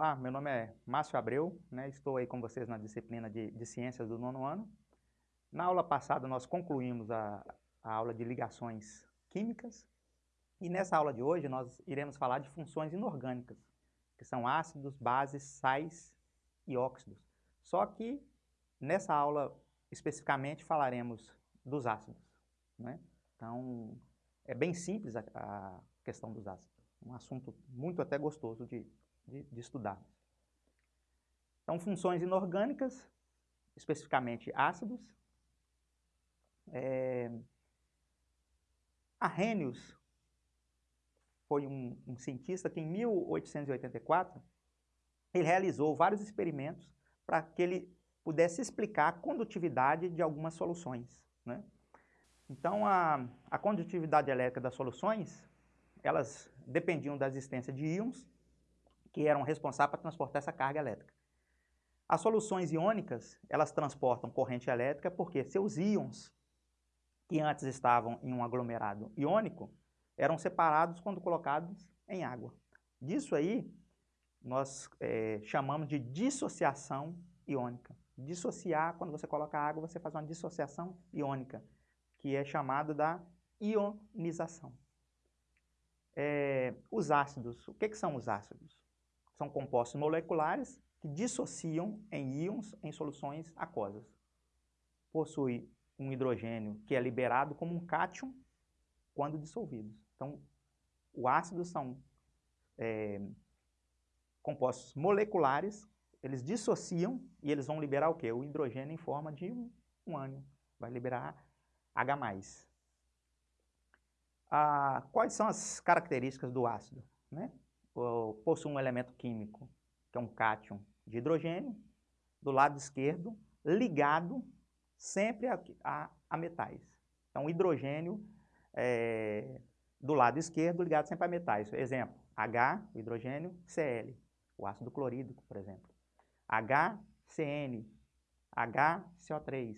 Olá, meu nome é Márcio Abreu, né? estou aí com vocês na disciplina de, de Ciências do nono ano. Na aula passada nós concluímos a, a aula de ligações químicas e nessa aula de hoje nós iremos falar de funções inorgânicas, que são ácidos, bases, sais e óxidos. Só que nessa aula especificamente falaremos dos ácidos. Né? Então é bem simples a, a questão dos ácidos, um assunto muito até gostoso de, de, de estudar. Então, funções inorgânicas, especificamente ácidos. É... Arrhenius foi um, um, cientista que em 1884 ele realizou vários experimentos para que ele pudesse explicar a condutividade de algumas soluções. Né? Então, a, a condutividade elétrica das soluções, elas dependiam da existência de íons que eram responsáveis para transportar essa carga elétrica. As soluções iônicas, elas transportam corrente elétrica porque seus íons, que antes estavam em um aglomerado iônico, eram separados quando colocados em água. Disso aí, nós é, chamamos de dissociação iônica. Dissociar, quando você coloca água, você faz uma dissociação iônica, que é chamada da ionização. É, os ácidos, o que, que são os ácidos? São compostos moleculares que dissociam em íons em soluções aquosas. Possui um hidrogênio que é liberado como um cátion quando dissolvidos. Então, o ácido são é, compostos moleculares, eles dissociam e eles vão liberar o quê? O hidrogênio em forma de um, um ânion. Vai liberar H+. Ah, quais são as características do ácido? Né? possui um elemento químico, que é um cátion de hidrogênio, do lado esquerdo, ligado sempre a, a, a metais. Então, hidrogênio é, do lado esquerdo ligado sempre a metais. Exemplo, H, o hidrogênio, Cl, o ácido clorídrico, por exemplo. HCN, HCO3.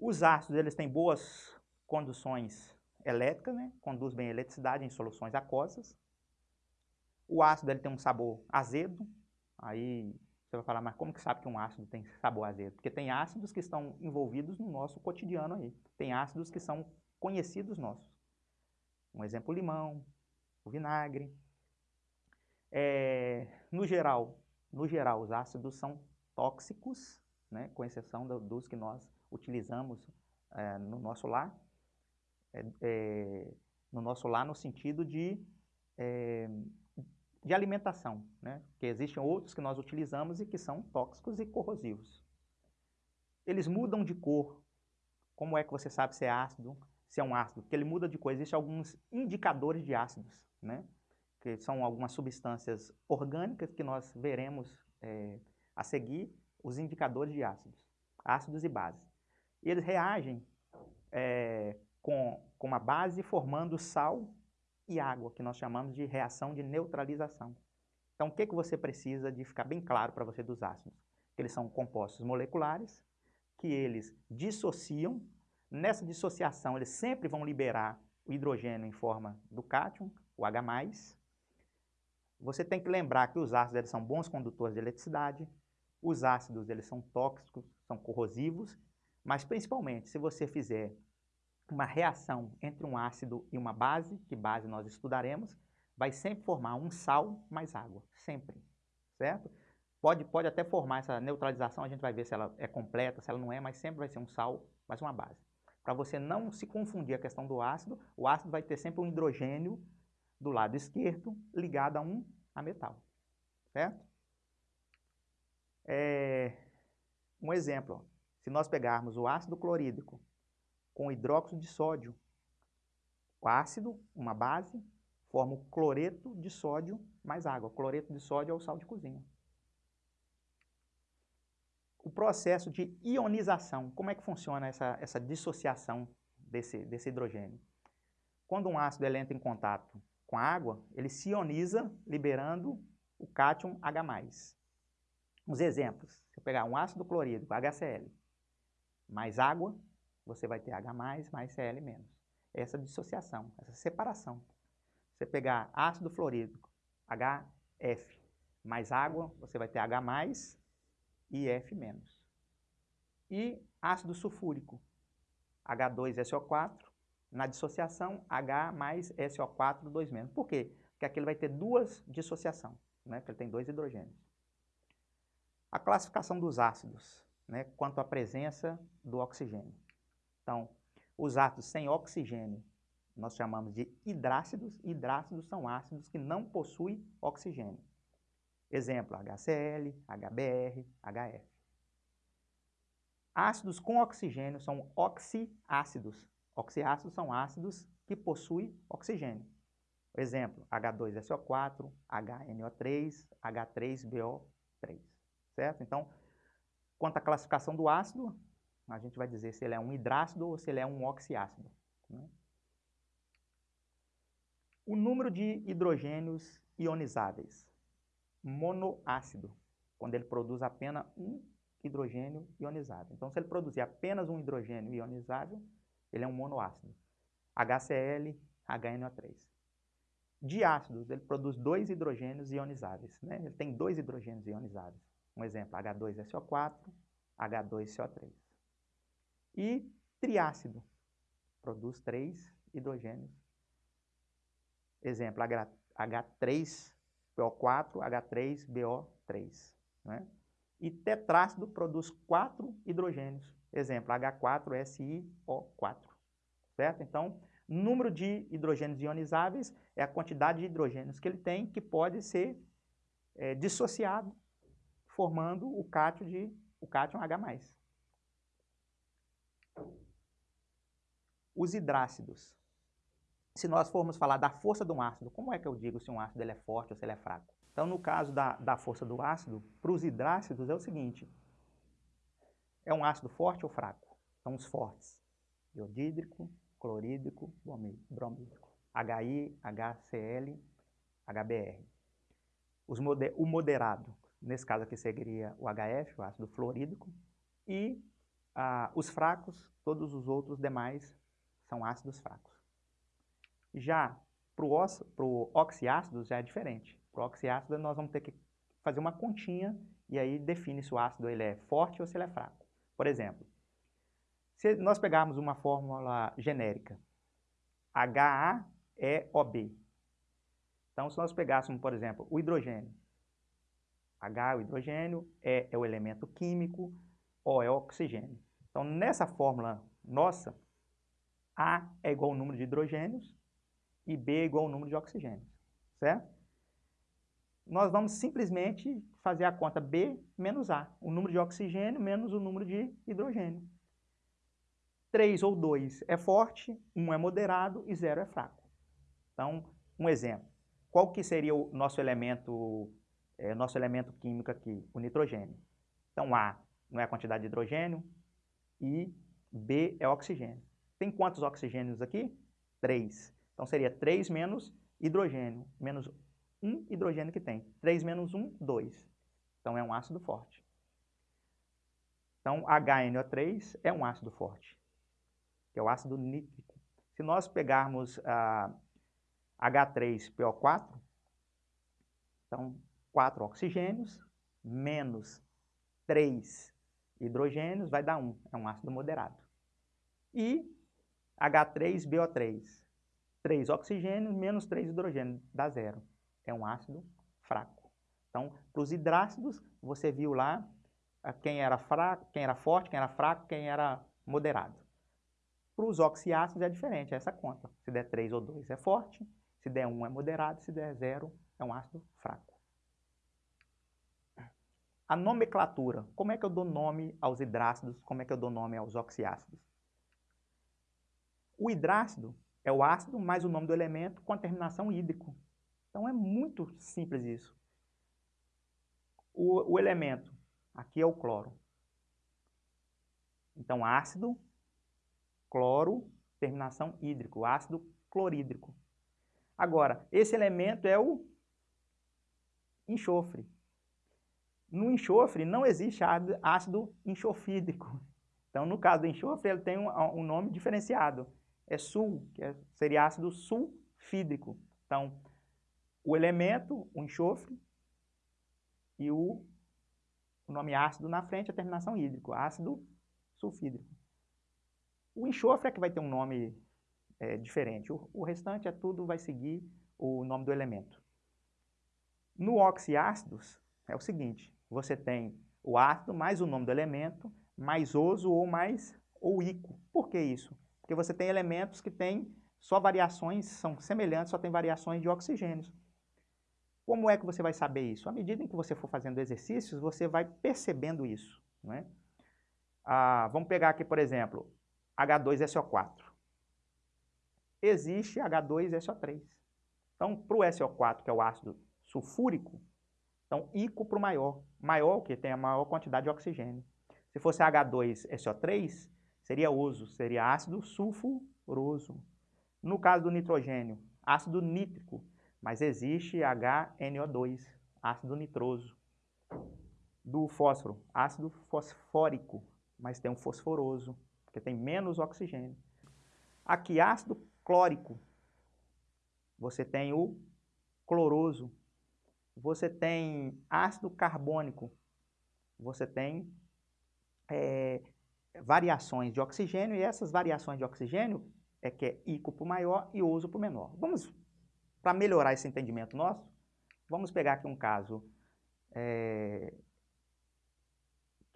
Os ácidos eles têm boas conduções elétricas, né? conduz bem a eletricidade em soluções aquosas. O ácido ele tem um sabor azedo, aí você vai falar, mas como que sabe que um ácido tem sabor azedo? Porque tem ácidos que estão envolvidos no nosso cotidiano aí. Tem ácidos que são conhecidos nossos. Um exemplo, limão, o vinagre. É, no geral, no geral, os ácidos são tóxicos, né, com exceção do, dos que nós utilizamos é, no nosso lar. É, é no nosso lar no sentido de é, de alimentação, né? que existem outros que nós utilizamos e que são tóxicos e corrosivos. Eles mudam de cor. Como é que você sabe se é ácido, se é um ácido? Porque ele muda de cor. Existem alguns indicadores de ácidos, né? que são algumas substâncias orgânicas que nós veremos a seguir, os indicadores de ácidos, ácidos e bases. E eles reagem é, com, com uma base formando sal e água, que nós chamamos de reação de neutralização. Então, o que, que você precisa de ficar bem claro para você dos ácidos? Eles são compostos moleculares, que eles dissociam. Nessa dissociação, eles sempre vão liberar o hidrogênio em forma do cátion, o H+. Você tem que lembrar que os ácidos eles são bons condutores de eletricidade, os ácidos eles são tóxicos, são corrosivos, mas principalmente se você fizer uma reação entre um ácido e uma base, que base nós estudaremos, vai sempre formar um sal mais água, sempre, certo? Pode, pode até formar essa neutralização, a gente vai ver se ela é completa, se ela não é, mas sempre vai ser um sal mais uma base. Para você não se confundir a questão do ácido, o ácido vai ter sempre um hidrogênio do lado esquerdo ligado a um a metal, certo? É, um exemplo, se nós pegarmos o ácido clorídrico com hidróxido de sódio. O ácido, uma base, forma o cloreto de sódio mais água. O cloreto de sódio é o sal de cozinha. O processo de ionização, como é que funciona essa, essa dissociação desse, desse hidrogênio? Quando um ácido entra em contato com a água, ele se ioniza, liberando o cátion H+. Uns exemplos, se eu pegar um ácido clorídrico, HCl, mais água, você vai ter H+, mais Cl-. Essa dissociação, essa separação. Você pegar ácido fluorídrico, HF, mais água, você vai ter H+, e F-. E ácido sulfúrico, H2SO4, na dissociação, H mais SO4, 2 Por quê? Porque aqui ele vai ter duas dissociação, né? porque ele tem dois hidrogênios. A classificação dos ácidos, né? quanto à presença do oxigênio. Então, os ácidos sem oxigênio, nós chamamos de hidrácidos. Hidrácidos são ácidos que não possuem oxigênio. Exemplo, HCl, HBr, HF. Ácidos com oxigênio são oxiácidos. Oxiácidos são ácidos que possuem oxigênio. Exemplo, H2SO4, HNO3, H3BO3, certo? Então, quanto à classificação do ácido, a gente vai dizer se ele é um hidrácido ou se ele é um oxiácido. Né? O número de hidrogênios ionizáveis. Monoácido, quando ele produz apenas um hidrogênio ionizado. Então, se ele produzir apenas um hidrogênio ionizável, ele é um monoácido. HCl, HNO3. Diácidos, ele produz dois hidrogênios ionizáveis. Né? Ele tem dois hidrogênios ionizáveis. Um exemplo, H2SO4, H2CO3. E triácido, produz três hidrogênios. Exemplo, H3PO4, H3BO3. Né? E tetrácido produz quatro hidrogênios. Exemplo, H4SiO4. Certo? Então, número de hidrogênios ionizáveis é a quantidade de hidrogênios que ele tem que pode ser é, dissociado, formando o cátion de o cátion H+. Os hidrácidos. Se nós formos falar da força de um ácido, como é que eu digo se um ácido ele é forte ou se ele é fraco? Então, no caso da, da força do ácido, para os hidrácidos é o seguinte, é um ácido forte ou fraco? São os fortes, iodídrico, clorídrico, bromídrico, HI, HCl, HBr. Os moder, o moderado, nesse caso aqui seria o HF, o ácido fluorídrico, e ah, os fracos, todos os outros demais são ácidos fracos. Já para o oxiácido já é diferente. Para o oxiácido, nós vamos ter que fazer uma continha e aí define se o ácido ele é forte ou se ele é fraco. Por exemplo, se nós pegarmos uma fórmula genérica, HAEOB. Então, se nós pegássemos, por exemplo, o hidrogênio, H é o hidrogênio, E é o elemento químico, O é o oxigênio. Então, nessa fórmula nossa, A é igual ao número de hidrogênios e B é igual ao número de oxigênios, certo? nós vamos simplesmente fazer a conta B menos A, o número de oxigênio menos o número de hidrogênio. 3 ou 2 é forte, 1 é moderado e 0 é fraco. Então, um exemplo. Qual que seria o nosso elemento, é, nosso elemento químico aqui? O nitrogênio. Então, A não é a quantidade de hidrogênio e B é oxigênio. Tem quantos oxigênios aqui? 3. Então, seria 3 menos hidrogênio, menos um hidrogênio que tem. 3 menos 1, 2. Então, é um ácido forte. Então, HNO3 é um ácido forte, que é o ácido nítrico. Se nós pegarmos ah, H3PO4, então, 4 oxigênios menos 3 hidrogênios vai dar 1, é um ácido moderado. E H3BO3, 3 oxigênios menos 3 hidrogênios, dá 0 é um ácido fraco. Então, para os hidrácidos, você viu lá ah, quem era fraco, quem era forte, quem era fraco, quem era moderado. Para os oxiácidos é diferente, é essa conta. Se der 3 ou 2 é forte, se der 1 é moderado, se der 0 é um ácido fraco. A nomenclatura, como é que eu dou nome aos hidrácidos, como é que eu dou nome aos oxiácidos? O hidrácido é o ácido mais o nome do elemento com a terminação hídrico. Então é muito simples isso. O, o elemento, aqui é o cloro. Então ácido, cloro, terminação hídrico, ácido clorídrico. Agora, esse elemento é o enxofre. No enxofre não existe ácido enxofídrico. Então, no caso do enxofre, ele tem um, um nome diferenciado. É sul, que é, seria ácido sulfídrico. Então, o elemento, o enxofre, e o, o nome ácido na frente, a terminação hídrico, ácido sulfídrico. O enxofre é que vai ter um nome é, diferente, o, o restante é tudo, vai seguir o nome do elemento. No oxiácidos, é o seguinte, você tem o ácido mais o nome do elemento, mais oso ou mais ou ico. Por que isso? Porque você tem elementos que têm só variações, são semelhantes, só tem variações de oxigênios. Como é que você vai saber isso? À medida em que você for fazendo exercícios, você vai percebendo isso. Não é? ah, vamos pegar aqui, por exemplo, H2SO4. Existe H2SO3. Então, para o SO4, que é o ácido sulfúrico, então, ICO para o maior. Maior que tem a maior quantidade de oxigênio. Se fosse H2SO3, seria oso, seria ácido sulfuroso. No caso do nitrogênio, ácido nítrico, mas existe HNO2, ácido nitroso. Do fósforo, ácido fosfórico, mas tem um fosforoso, porque tem menos oxigênio. Aqui, ácido clórico, você tem o cloroso. Você tem ácido carbônico, você tem é, variações de oxigênio, e essas variações de oxigênio é que é ICO o maior e OSO para o menor. Vamos, para melhorar esse entendimento nosso, vamos pegar aqui um caso é,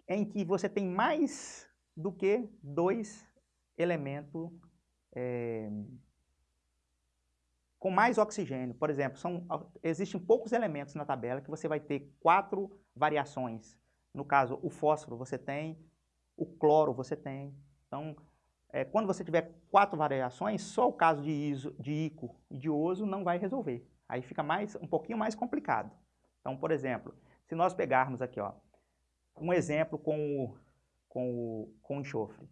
em que você tem mais do que dois elementos é, com mais oxigênio. Por exemplo, são, existem poucos elementos na tabela que você vai ter quatro variações. No caso, o fósforo você tem, o cloro você tem. Então, é, quando você tiver quatro variações, só o caso de, iso, de ico e de oso não vai resolver. Aí fica mais, um pouquinho mais complicado. Então, por exemplo, se nós pegarmos aqui, ó, um exemplo com o, com o, com enxofre.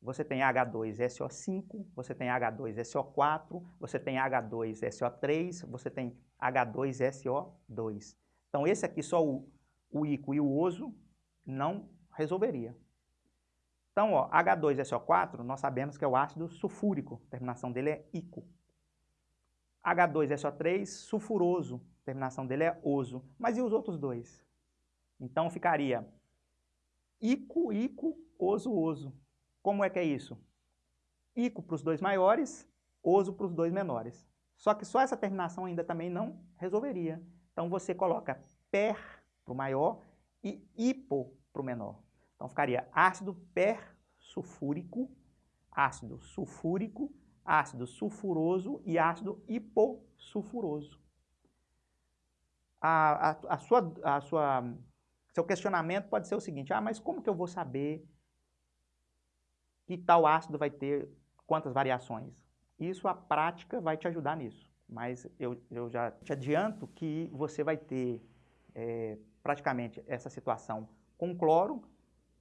Você tem H2SO5, você tem H2SO4, você tem H2SO3, você tem H2SO2. Então, esse aqui, só o, o ICO e o OSO, não resolveria. Então, ó, H2SO4, nós sabemos que é o ácido sulfúrico, a terminação dele é ICO. H2SO3, sulfuroso, a terminação dele é OSO. Mas e os outros dois? Então ficaria ico, ico, oso, oso. Como é que é isso? Ico para os dois maiores, oso para os dois menores. Só que só essa terminação ainda também não resolveria. Então você coloca per para o maior e hipo para o menor. Então ficaria ácido persulfúrico, ácido sulfúrico, ácido sulfuroso e ácido hipossulfuroso. A, a, a, sua, a sua seu questionamento pode ser o seguinte, ah, mas como que eu vou saber que tal ácido vai ter quantas variações? Isso a prática vai te ajudar nisso, mas eu, eu já te adianto que você vai ter é, praticamente essa situação com cloro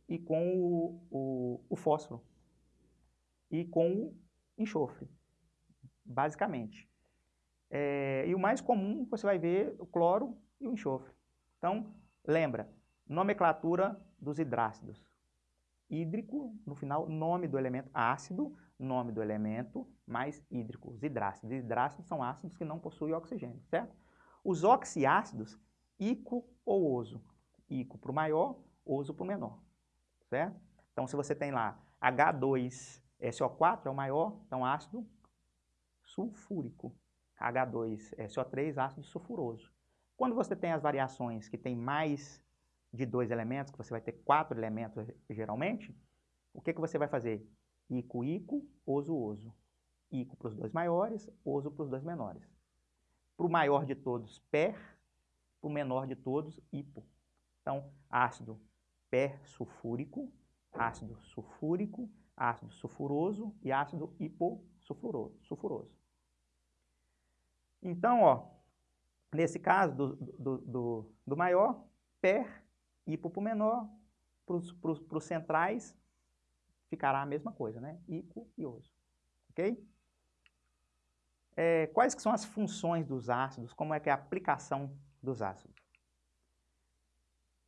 e com o, o, o fósforo e com o enxofre, basicamente. É, e o mais comum você vai ver o cloro e o enxofre. Então, lembra, Nomenclatura dos hidrácidos. Hídrico, no final, nome do elemento ácido, nome do elemento, mais hídrico, os hidrácidos. Hidrácidos são ácidos que não possuem oxigênio, certo? Os oxiácidos, ico ou oso. Ico para o maior, oso para o menor, certo? Então, se você tem lá H2SO4 é o maior, então ácido sulfúrico. H2SO3, ácido sulfuroso. Quando você tem as variações que tem mais de dois elementos, que você vai ter quatro elementos geralmente, o que, que você vai fazer? Ico, ico, oso, oso. Ico para os dois maiores, oso para os dois menores. Para o maior de todos, per, para o menor de todos, hipo. Então, ácido persulfúrico, ácido sulfúrico, ácido sulfuroso e ácido hipossulfuroso. Então, ó, nesse caso do, do, do, do maior, per Hipo para o menor, para os centrais, ficará a mesma coisa, né? Ico e oso. Ok? É, quais que são as funções dos ácidos? Como é que é a aplicação dos ácidos?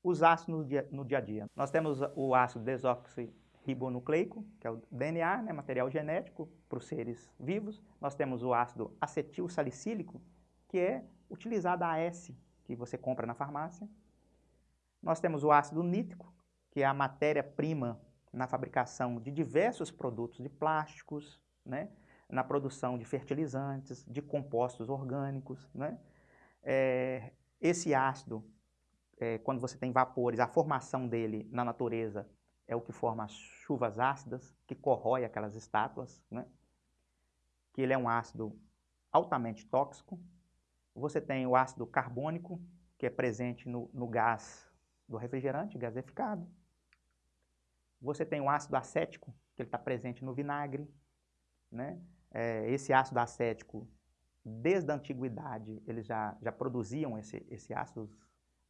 Os ácidos no dia, no dia a dia. Nós temos o ácido desoxirribonucleico, que é o DNA, né, material genético para os seres vivos. Nós temos o ácido acetil salicílico, que é utilizado a AS, que você compra na farmácia Nós temos o ácido nítrico, que é a matéria-prima na fabricação de diversos produtos de plásticos, né? na produção de fertilizantes, de compostos orgânicos. Né? É, esse ácido, é, quando você tem vapores, a formação dele na natureza é o que forma as chuvas ácidas, que corrói aquelas estátuas, né? que ele é um ácido altamente tóxico. Você tem o ácido carbônico, que é presente no, no gás do refrigerante, gaseificado. Você tem o ácido acético, que ele está presente no vinagre. Né? É, esse ácido acético, desde a antiguidade, eles já, já produziam esse, esse ácido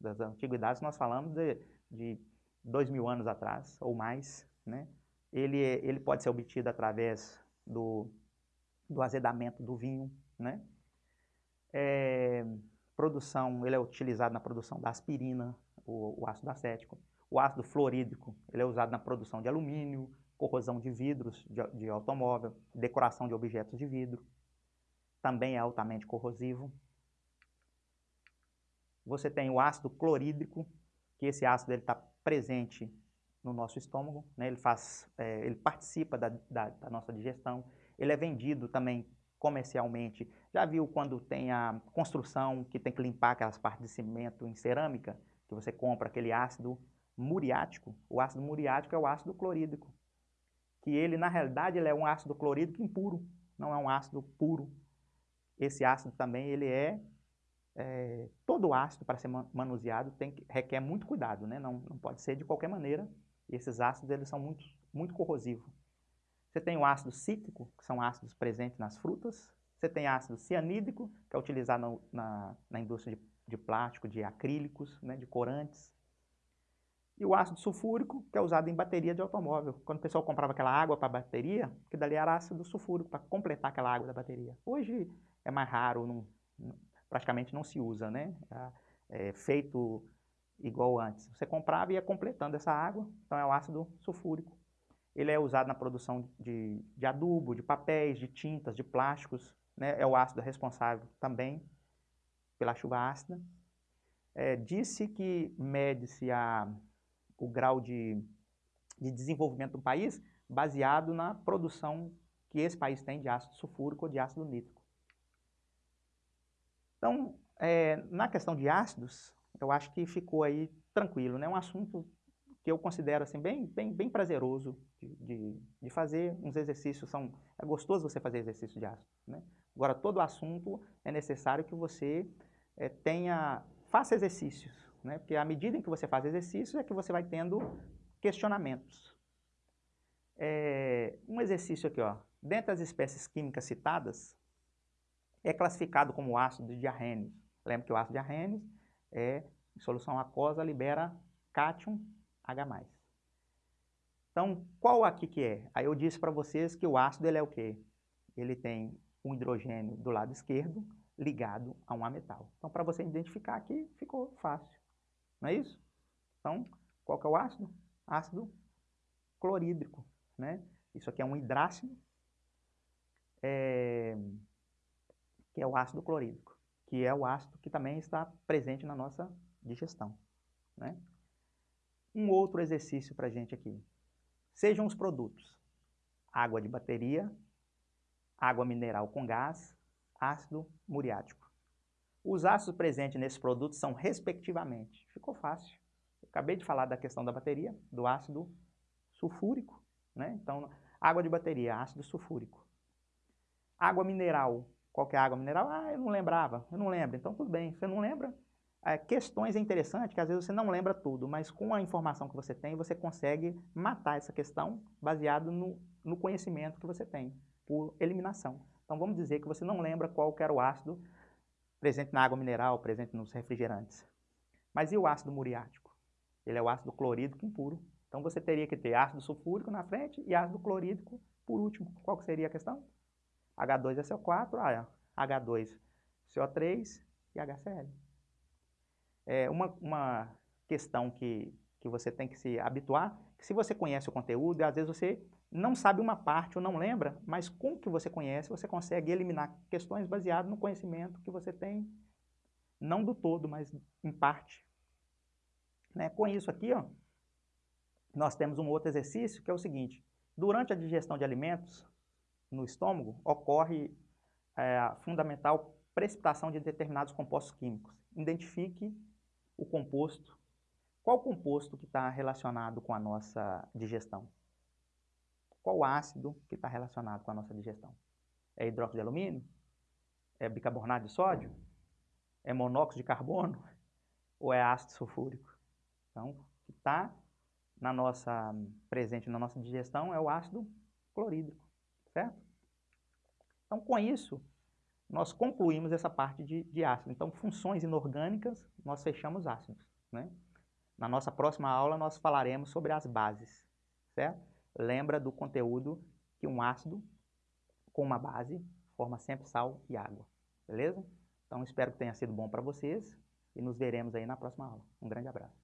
das antiguidades. Nós falamos de, de dois mil anos atrás ou mais. Né? Ele, ele pode ser obtido através do, do azedamento do vinho. Né? É, produção, ele é utilizado na produção da aspirina, o, o ácido acético. O ácido fluorídrico, ele é usado na produção de alumínio, corrosão de vidros de, de automóvel, decoração de objetos de vidro. Também é altamente corrosivo. Você tem o ácido clorídrico, que esse ácido está presente no nosso estômago, né? ele, faz, é, ele participa da, da, da nossa digestão. Ele é vendido também comercialmente. Já viu quando tem a construção que tem que limpar aquelas partes de cimento em cerâmica? Que você compra aquele ácido muriático. O ácido muriático é o ácido clorídrico. Que ele, na realidade, ele é um ácido clorídrico impuro. Não é um ácido puro. Esse ácido também, ele é... é todo ácido, para ser manuseado, tem que, requer muito cuidado. Né? Não, não pode ser de qualquer maneira. E esses ácidos, eles são muito, muito corrosivos. Você tem o ácido cítrico, que são ácidos presentes nas frutas. Você tem ácido cianídrico, que é utilizado na, na indústria de, de, plástico, de acrílicos, né, de corantes. E o ácido sulfúrico, que é usado em bateria de automóvel. Quando o pessoal comprava aquela água para bateria, que dali era ácido sulfúrico, para completar aquela água da bateria. Hoje é mais raro, não, praticamente não se usa, né? É, é feito igual antes. Você comprava e ia completando essa água, então é o ácido sulfúrico. Ele é usado na produção de, de adubo, de papéis, de tintas, de plásticos. Né? É o ácido responsável também pela chuva ácida. É, Disse que mede-se o grau de, de desenvolvimento do país baseado na produção que esse país tem de ácido sulfúrico ou de ácido nítrico. Então, é, na questão de ácidos, eu acho que ficou aí tranquilo, né? Um assunto que eu considero assim, bem, bem, bem prazeroso de, de, de, fazer uns exercícios. São, é gostoso você fazer exercício de ácido. Né? Agora, todo assunto é necessário que você é, tenha, faça exercícios. Né? Porque à medida em que você faz exercícios é que você vai tendo questionamentos. É, um exercício aqui, ó. Dentre as espécies químicas citadas, é classificado como ácido de arrênio. Lembra que o ácido de arrênio é, em solução aquosa, libera cátion H+. Então, qual aqui que é? Aí eu disse para vocês que o ácido ele é o quê? Ele tem um hidrogênio do lado esquerdo ligado a um ametal. Então, para você identificar aqui, ficou fácil. Não é isso? Então, qual que é o ácido? Ácido clorídrico. Né? Isso aqui é um hidrácido, é... que é o ácido clorídrico, que é o ácido que também está presente na nossa digestão. Né? um outro exercício para a gente aqui. Sejam os produtos água de bateria, água mineral com gás, ácido muriático. Os ácidos presentes nesses produtos são respectivamente. Ficou fácil. Eu acabei de falar da questão da bateria, do ácido sulfúrico. Né? Então, água de bateria, ácido sulfúrico. Água mineral. Qual que é água mineral? Ah, eu não lembrava. Eu não lembro. Então, tudo bem. Você não lembra? é, questões é interessante, que às vezes você não lembra tudo, mas com a informação que você tem, você consegue matar essa questão baseado no, no conhecimento que você tem, por eliminação. Então vamos dizer que você não lembra qual era o ácido presente na água mineral, presente nos refrigerantes. Mas e o ácido muriático? Ele é o ácido clorídrico impuro. Então você teria que ter ácido sulfúrico na frente e ácido clorídrico por último. Qual seria a questão? H2SO4, H2CO3 e HCl é, uma, uma questão que, que você tem que se habituar, que se você conhece o conteúdo, às vezes você não sabe uma parte ou não lembra, mas com o que você conhece, você consegue eliminar questões baseadas no conhecimento que você tem, não do todo, mas em parte. Né? Com isso aqui, ó, nós temos um outro exercício que é o seguinte. Durante a digestão de alimentos no estômago, ocorre é, a fundamental precipitação de determinados compostos químicos. Identifique o composto. Qual composto que está relacionado com a nossa digestão? Qual ácido que está relacionado com a nossa digestão? É hidróxido de alumínio? É bicarbonato de sódio? É monóxido de carbono? Ou é ácido sulfúrico? Então, o que está na nossa, presente na nossa digestão é o ácido clorídrico, certo? Então, com isso, nós concluímos essa parte de, de ácido. Então, funções inorgânicas, nós fechamos ácidos, né? Na nossa próxima aula, nós falaremos sobre as bases, certo? Lembra do conteúdo que um ácido com uma base forma sempre sal e água, beleza? Então, espero que tenha sido bom para vocês e nos veremos aí na próxima aula. Um grande abraço.